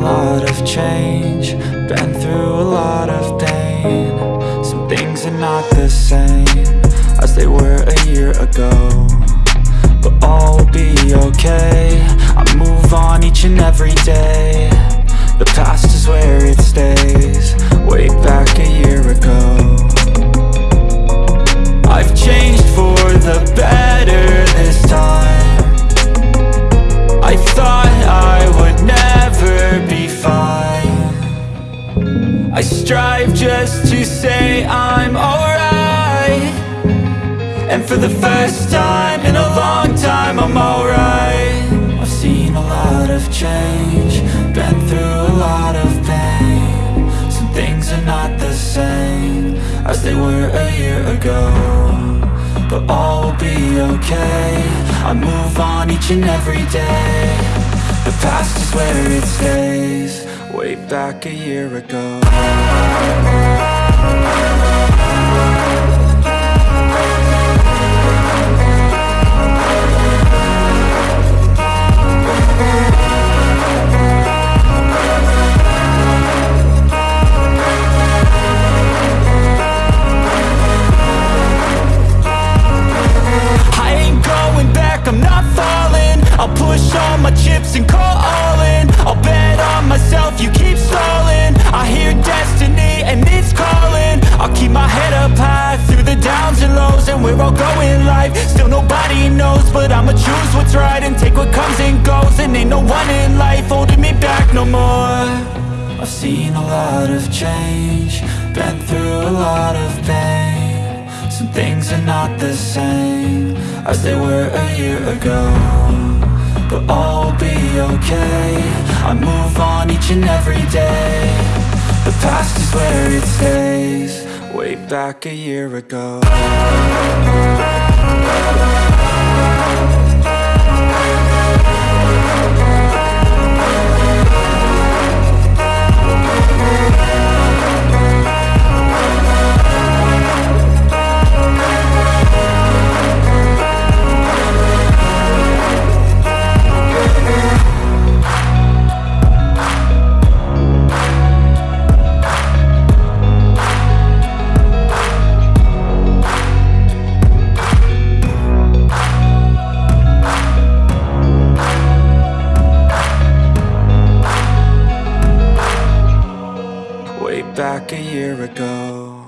lot of change. Been through a lot of pain. Some things are not the same As they were a year ago. But all will be okay. I move on each and every day. The past I strive just to say I'm alright. And for the first time in a long time I'm alright. I've seen a lot of change Been through a lot of pain. Some things are not the same As they were a year ago But all will be okay. I move on each and every day. The past is where it stays Way back a year ago change, been through a lot of pain. Some things are not the same as they were a year ago. But all will be okay, I move on each and every day. The past is where it stays, way back a year ago back a year ago